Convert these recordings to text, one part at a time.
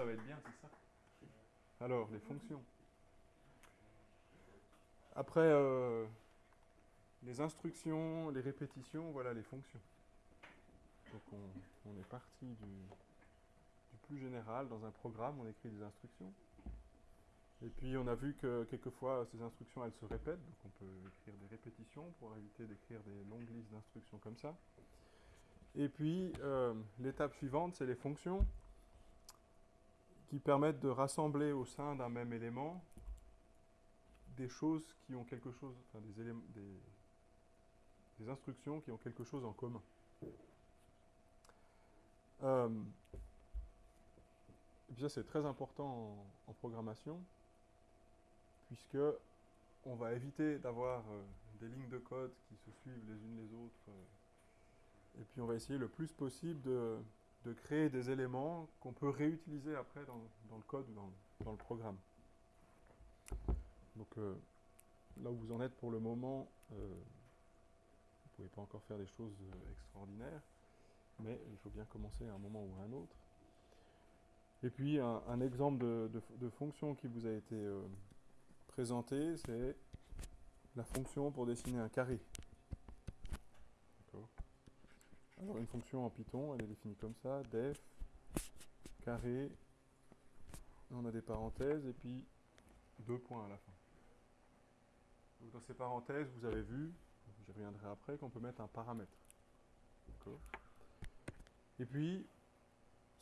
ça va être bien, c'est ça Alors, les fonctions. Après, euh, les instructions, les répétitions, voilà les fonctions. Donc on, est parti du, plus général. Dans un programme, on écrit des instructions. Et puis on a vu que quelquefois ces instructions elles se répètent, donc on peut écrire des répétitions pour éviter d'écrire des longues listes d'instructions comme ça. Et puis euh, l'étape suivante, c'est les fonctions qui permettent de rassembler au sein d'un même élément des choses qui ont quelque chose, enfin des, éléments, des, instructions qui ont quelque chose en commun. Euh, et puis ça c'est très important en programmation puisque on va éviter d'avoir euh, des lignes de code qui se suivent les unes les autres. Euh, et puis on va essayer le plus possible de, créer des éléments qu'on peut réutiliser après dans, le code ou dans, le programme. Donc euh, là où vous en êtes pour le moment, vous ne pouvez pas encore faire des choses extraordinaires, mais il faut bien commencer à un moment ou à un autre. Et puis un, exemple de, de, fonction qui vous a été présenter, c'est la fonction pour dessiner un carré. Alors une fonction en Python, elle est définie comme ça, def, carré, on a des parenthèses et puis deux points à la fin. dans ces parenthèses, vous avez vu, je reviendrai après, qu'on peut mettre un paramètre. Et puis,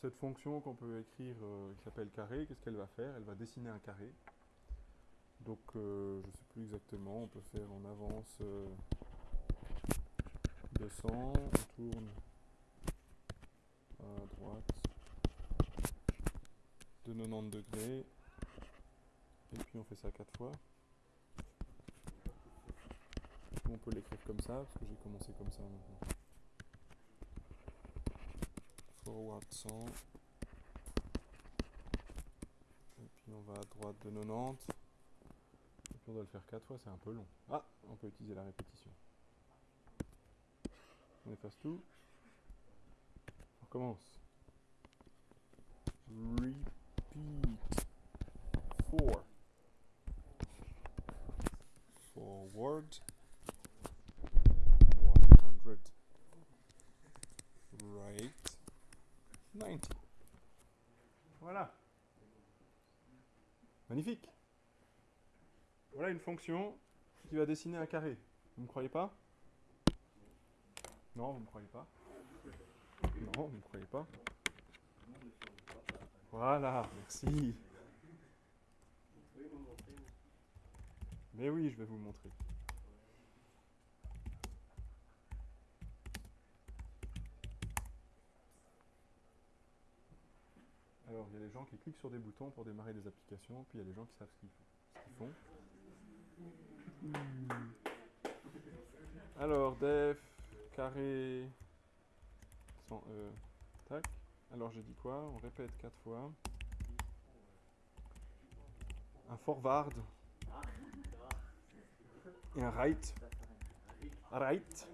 cette fonction qu'on peut écrire, euh, qui s'appelle carré, qu'est-ce qu'elle va faire? Elle va dessiner un carré. Donc euh, je ne sais plus exactement, on peut faire en avance 200, euh, on tourne à droite de 90 degrés et puis on fait ça 4 fois. On peut l'écrire comme ça parce que j'ai commencé comme ça maintenant. Forward 100 et puis on va à droite de 90 on doit le faire 4 fois, c'est un peu long. Ah, on peut utiliser la répétition. On efface tout. On recommence. Repeat. 4. Forward. 100. Right. 90. Voilà. Magnifique. Voilà une fonction qui va dessiner un carré. Vous ne croyez pas? Non, vous ne me croyez pas Non, vous ne me croyez pas Voilà, merci. Mais oui, je vais vous montrer. Alors, il y a des gens qui cliquent sur des boutons pour démarrer des applications, puis il y a des gens qui savent ce qu'ils font. Alors, def, carré, sans E, tac. Alors, j'ai dit quoi? On répète quatre fois. Un forward. Et un right. Right.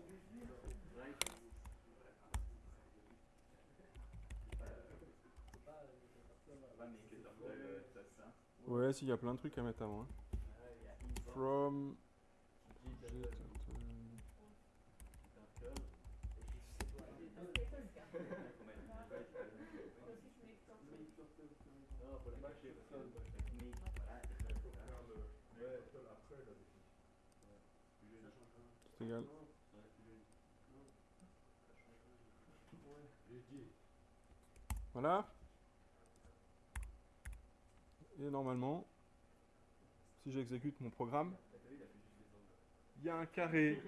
Ouais, s'il y a plein de trucs à mettre avant. Hein from Voilà. Et normalement, si j'exécute mon programme, il y a un carré.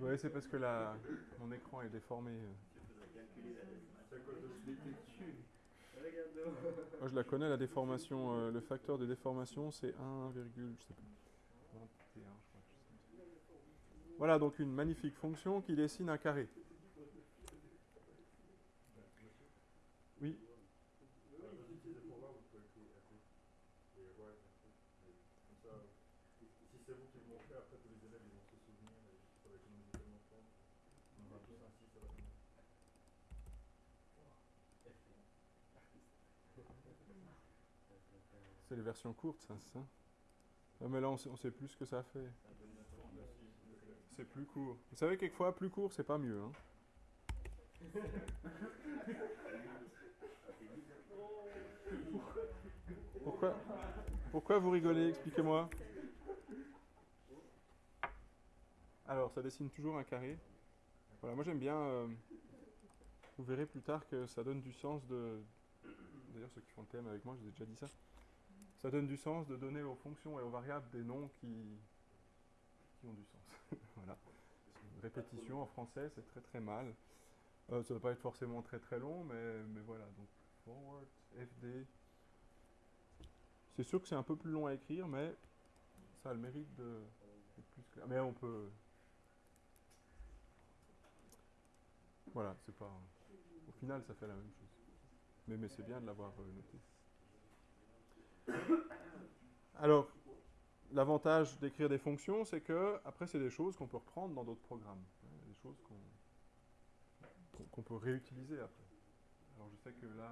Oui, c'est parce que la, mon écran est déformé. Moi, je la connais, la déformation. Euh, le facteur de déformation, c'est 1, je sais. Voilà donc une magnifique fonction qui dessine un carré. Oui c'est les versions courtes, ça, ça ah, Mais là, on sait, on sait plus ce que ça fait. C'est plus court. Vous savez, quelquefois, plus court, c'est pas mieux. Hein. Pourquoi, pourquoi vous rigolez? Expliquez-moi. Alors, ça dessine toujours un carré. Voilà, moi j'aime bien. euh, vous verrez plus tard que ça donne du sens de. D'ailleurs, ceux qui font le thème avec moi, je vous ai déjà dit ça. Ça donne du sens de donner aux fonctions et aux variables des noms qui, qui ont du sens. voilà. Répétition en français, c'est très très mal. Euh, ça ne va pas être forcément très très long, mais, mais voilà. Donc, forward, FD. C'est sûr que c'est un peu plus long à écrire, mais ça a le mérite de. Mais on peut. Voilà. Au final, ça fait la même chose. Mais, c'est bien de l'avoir euh, noté. Alors, l'avantage d'écrire des fonctions, c'est que après, c'est des choses qu'on peut reprendre dans d'autres programmes. hein, Des choses qu'on peut réutiliser après. Alors, je sais que là,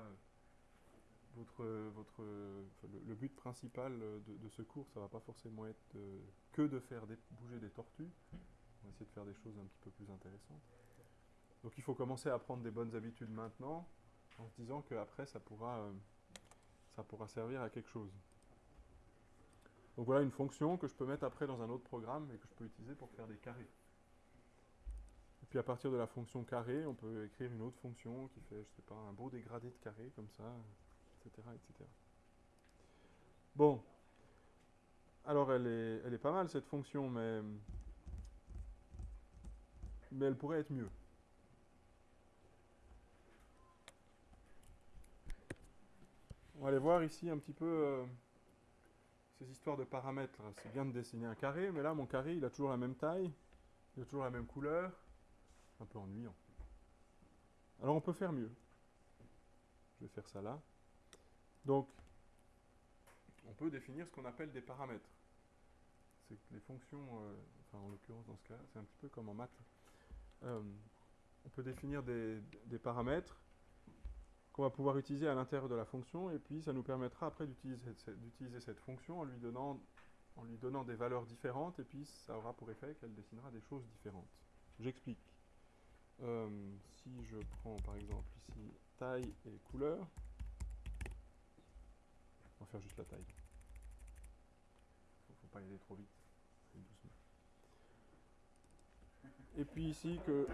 euh, votre, euh, le, but principal euh, de, ce cours, ça va pas forcément être euh, que de faire bouger des tortues. On va essayer de faire des choses un petit peu plus intéressantes. Donc il faut commencer à prendre des bonnes habitudes maintenant, en se disant qu'après ça pourra, euh, ça pourra servir à quelque chose. Donc voilà une fonction que je peux mettre après dans un autre programme et que je peux utiliser pour faire des carrés. Et puis à partir de la fonction carré, on peut écrire une autre fonction qui fait, je sais pas, un beau dégradé de carré comme ça, etc. etc. Bon. Alors elle est, elle est pas mal cette fonction, mais, mais elle pourrait être mieux. On va aller voir ici un petit peu euh, ces histoires de paramètres. C'est bien de dessiner un carré, mais là mon carré il a toujours la même taille, il a toujours la même couleur. Un peu ennuyant. Alors on peut faire mieux. Je vais faire ça là. Donc, on peut définir ce qu'on appelle des paramètres. C'est que les fonctions, euh, enfin en l'occurrence dans ce cas, c'est un petit peu comme en maths. Euh, on peut définir des, des paramètres qu'on va pouvoir utiliser à l'intérieur de la fonction, et puis ça nous permettra après d'utiliser cette, fonction en lui, donnant, en lui donnant des valeurs différentes, et puis ça aura pour effet qu'elle dessinera des choses différentes. J'explique. Euh, si je prends par exemple ici taille et couleur, on va faire juste la taille. Faut, faut pas y aller trop vite. Doucement. Et puis ici que,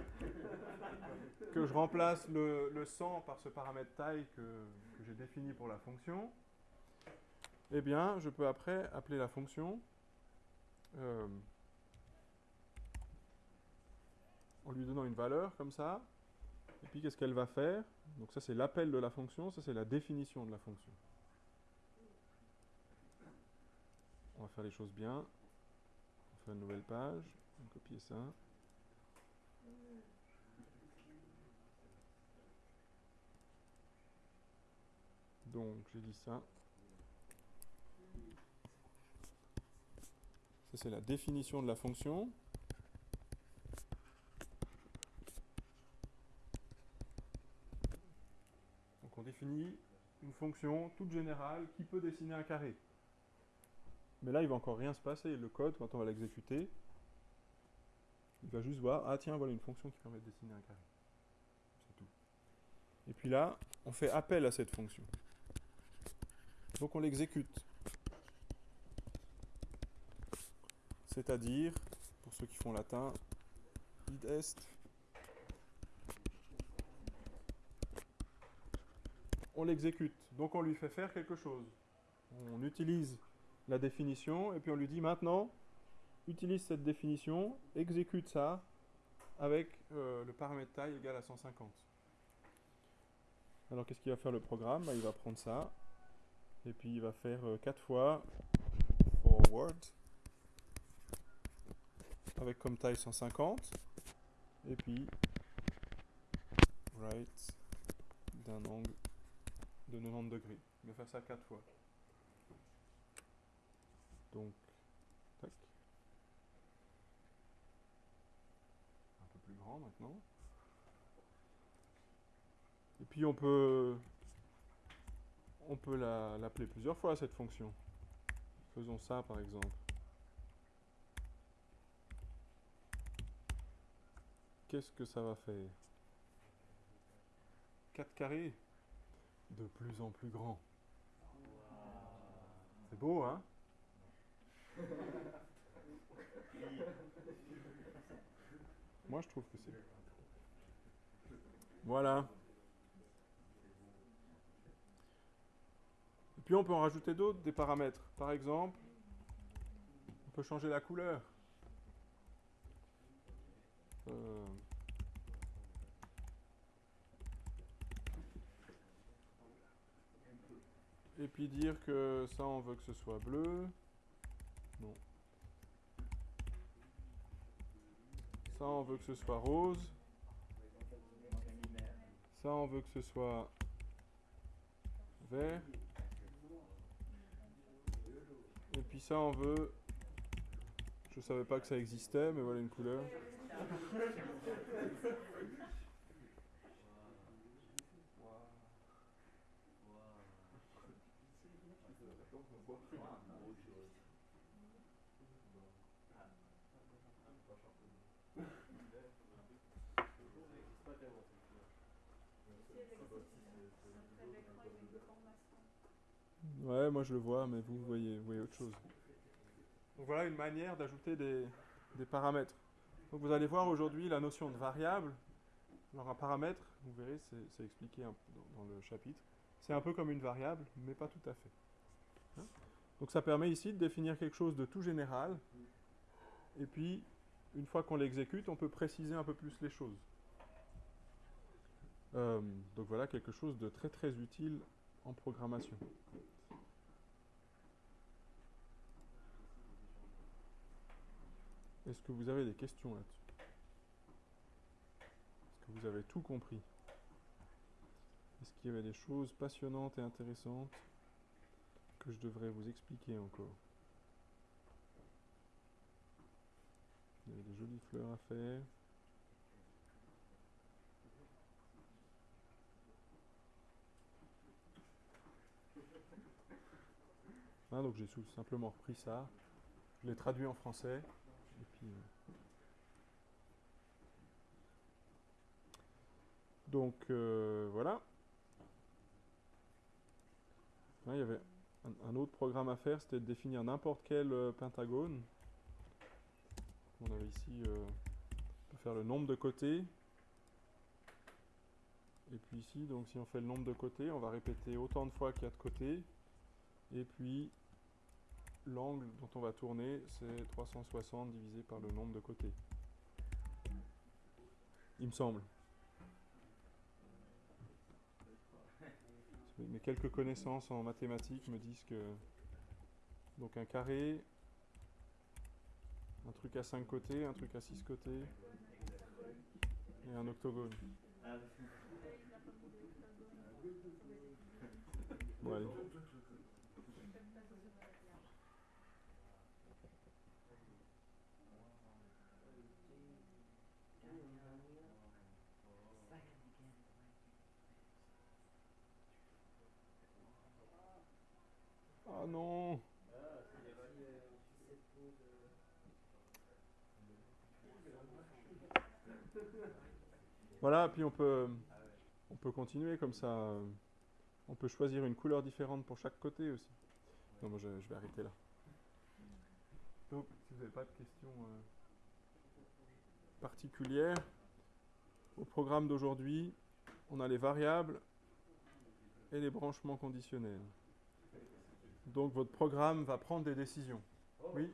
que je remplace le, le 100 par ce paramètre taille que, que j'ai défini pour la fonction, eh bien je peux après appeler la fonction euh, en lui donnant une valeur comme ça. Et puis qu'est-ce qu'elle va faire? Donc ça c'est l'appel de la fonction, ça c'est la définition de la fonction. On va faire les choses bien. On fait une nouvelle page. On va copier ça. Donc j'ai dit ça. Ça c'est la définition de la fonction. Donc on définit une fonction toute générale qui peut dessiner un carré. Mais là, il va encore rien se passer. Le code, quand on va l'exécuter, il va juste voir, ah tiens, voilà une fonction qui permet de dessiner un carré. C'est tout. Et puis là, on fait appel à cette fonction. Donc on l'exécute. C'est-à-dire, pour ceux qui font latin, id est. On l'exécute. Donc on lui fait faire quelque chose. On utilise la définition et puis on lui dit maintenant, utilise cette définition, exécute ça avec euh, le paramètre taille égal à 150. Alors qu'est-ce qu'il va faire le programme? Bah, Il va prendre ça et puis il va faire 4 fois forward avec comme taille 150 et puis right d'un angle de 90 degrés. Il va faire ça 4 fois. Donc, tac. Un peu plus grand maintenant. Et puis on peut on peut l'appeler plusieurs fois cette fonction. Faisons ça par exemple. Qu'est-ce que ça va faire? 4 carrés? De plus en plus grand. C'est beau, hein? Moi, je trouve que c'est... Voilà. Puis on peut en rajouter d'autres, des paramètres. Par exemple, on peut changer la couleur. Euh, Et puis dire que ça, on veut que ce soit bleu. Non. Ça, on veut que ce soit rose. Ça, on veut que ce soit vert. Et ça, on veut... Je savais pas que ça existait, mais voilà une couleur. Ouais, moi je le vois, mais vous voyez, autre chose. Donc voilà une manière d'ajouter des, paramètres. Donc vous allez voir aujourd'hui la notion de variable. Alors un paramètre, vous verrez, c'est expliqué dans, dans, le chapitre. C'est un peu comme une variable, mais pas tout à fait. Hein? Donc ça permet ici de définir quelque chose de tout général. Et puis, une fois qu'on l'exécute, on peut préciser un peu plus les choses. Euh, donc voilà quelque chose de très très utile en programmation. Est-ce que vous avez des questions là-dessus? Est-ce que vous avez tout compris? Est-ce qu'il y avait des choses passionnantes et intéressantes que je devrais vous expliquer encore? Il y avait des jolies fleurs à faire. Ah, donc j'ai simplement repris ça, je l'ai traduit en français, et puis, euh, donc euh, voilà. il y avait un, autre programme à faire, c'était de définir n'importe quel euh, pentagone. On avait ici, on peut faire le nombre de côtés. Et puis ici, donc si on fait le nombre de côtés, on va répéter autant de fois qu'il y a de côtés. Et puis l'angle dont on va tourner, c'est 360 divisé par le nombre de côtés. Il me semble. Mes quelques connaissances en mathématiques me disent que donc un carré, un truc à 5 côtés, un truc à 6 côtés et un octogone. Bon. Ah non Voilà, puis on peut, on peut continuer comme ça. On peut choisir une couleur différente pour chaque côté aussi. Non, moi je, vais arrêter là. Donc, si vous n'avez pas de questions euh, particulières, au programme d'aujourd'hui, on a les variables et les branchements conditionnels. Donc votre programme va prendre des décisions. Oui.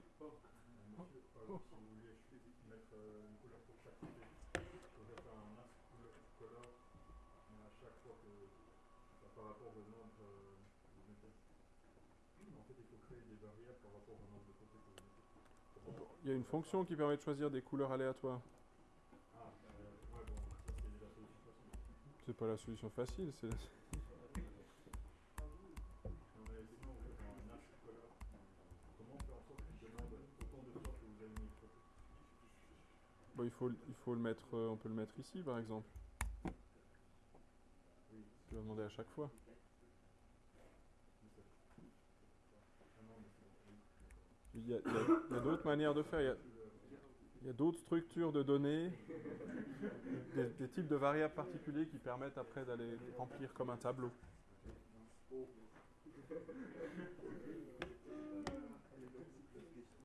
Il y a une fonction qui permet de choisir des couleurs aléatoires. C'est pas la solution facile, c'est la... Bah, il faut, il faut le mettre, euh, on peut le mettre ici par exemple. Tu vas demander à chaque fois. Il y a, d'autres manières de faire. Il y a, d'autres structures de données, des, types de variables particuliers qui permettent après d'aller remplir comme un tableau.